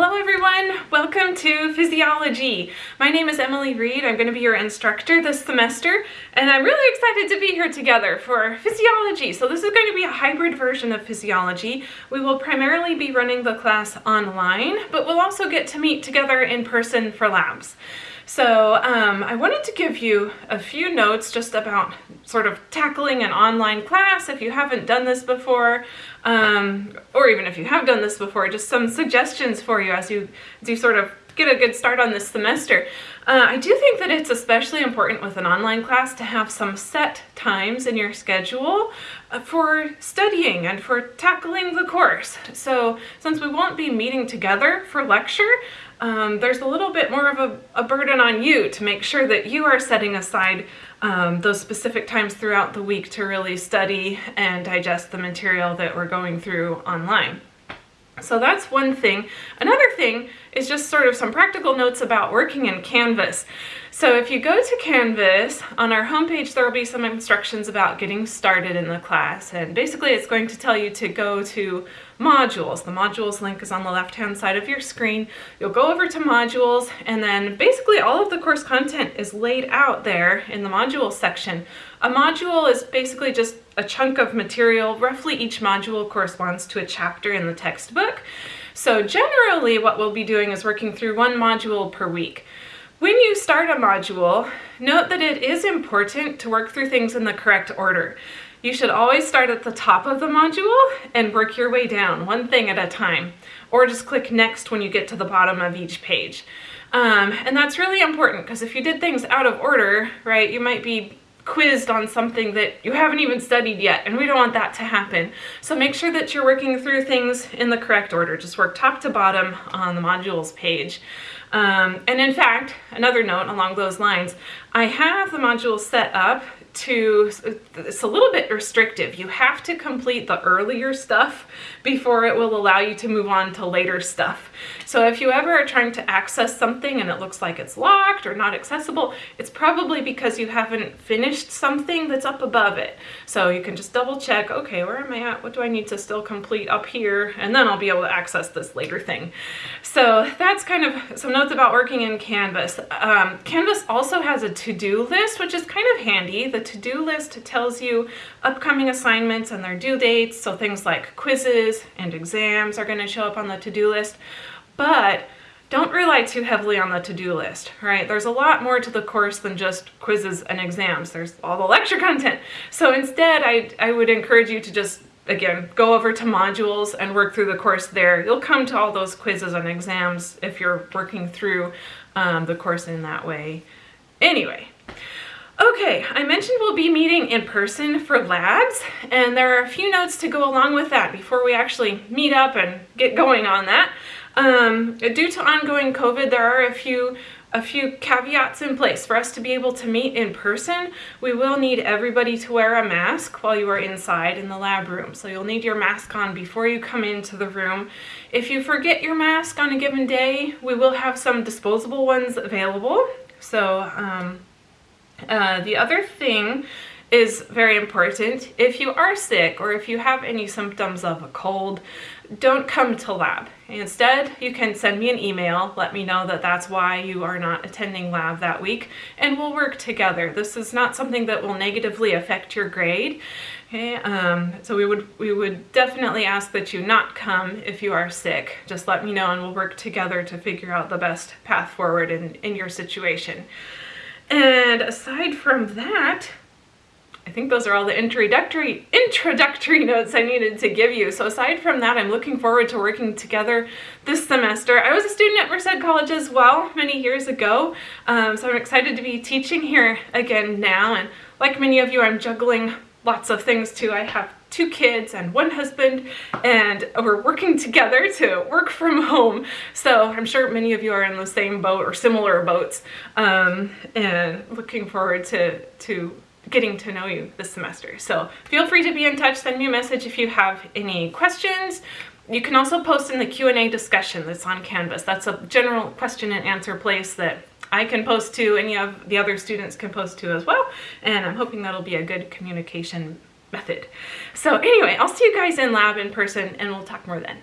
Hello everyone, welcome to Physiology. My name is Emily Reed. I'm going to be your instructor this semester and I'm really excited to be here together for Physiology. So this is going to be a hybrid version of Physiology. We will primarily be running the class online, but we'll also get to meet together in person for labs. So um, I wanted to give you a few notes just about sort of tackling an online class if you haven't done this before, um, or even if you have done this before, just some suggestions for you as you, as you sort of get a good start on this semester. Uh, I do think that it's especially important with an online class to have some set times in your schedule uh, for studying and for tackling the course. So since we won't be meeting together for lecture, um, there's a little bit more of a, a, burden on you to make sure that you are setting aside um, those specific times throughout the week to really study and digest the material that we're going through online. So that's one thing. Another thing is just sort of some practical notes about working in Canvas. So if you go to Canvas, on our homepage there will be some instructions about getting started in the class and basically it's going to tell you to go to modules. The modules link is on the left hand side of your screen. You'll go over to modules and then basically all of the course content is laid out there in the module section. A module is basically just a chunk of material. Roughly each module corresponds to a chapter in the textbook. So generally what we'll be doing is working through one module per week. When you start a module, note that it is important to work through things in the correct order. You should always start at the top of the module and work your way down, one thing at a time, or just click next when you get to the bottom of each page. Um, and that's really important because if you did things out of order, right, you might be quizzed on something that you haven't even studied yet, and we don't want that to happen. So make sure that you're working through things in the correct order. Just work top to bottom on the modules page. Um, and in fact, another note along those lines, I have the modules set up to, it's a little bit restrictive. You have to complete the earlier stuff before it will allow you to move on to later stuff. So if you ever are trying to access something and it looks like it's locked or not accessible, it's probably because you haven't finished something that's up above it. So you can just double check, okay, where am I at? What do I need to still complete up here? And then I'll be able to access this later thing. So that's kind of some notes about working in Canvas. Um, Canvas also has a to-do list, which is kind of handy. The to-do list tells you upcoming assignments and their due dates. So things like quizzes and exams are gonna show up on the to-do list but don't rely too heavily on the to-do list, right? There's a lot more to the course than just quizzes and exams. There's all the lecture content. So instead, I, I would encourage you to just, again, go over to modules and work through the course there. You'll come to all those quizzes and exams if you're working through um, the course in that way. Anyway, Okay, I mentioned we'll be meeting in person for labs, and there are a few notes to go along with that before we actually meet up and get going on that. Um, due to ongoing COVID, there are a few a few caveats in place. For us to be able to meet in person, we will need everybody to wear a mask while you are inside in the lab room. So you'll need your mask on before you come into the room. If you forget your mask on a given day, we will have some disposable ones available. So um, uh, the other thing is very important. If you are sick or if you have any symptoms of a cold, don't come to lab. Instead, you can send me an email, let me know that that's why you are not attending lab that week, and we'll work together. This is not something that will negatively affect your grade. Okay, um, so we would we would definitely ask that you not come if you are sick. Just let me know and we'll work together to figure out the best path forward in, in your situation. And aside from that, I think those are all the introductory introductory notes I needed to give you. So aside from that, I'm looking forward to working together this semester. I was a student at Merced College as well many years ago, um, so I'm excited to be teaching here again now. And like many of you, I'm juggling lots of things too. I have two kids and one husband and we're working together to work from home so I'm sure many of you are in the same boat or similar boats um, and looking forward to to getting to know you this semester. So feel free to be in touch, send me a message if you have any questions. You can also post in the Q&A discussion that's on Canvas. That's a general question and answer place that I can post to, any of the other students can post to as well, and I'm hoping that'll be a good communication method. So anyway, I'll see you guys in lab in person and we'll talk more then.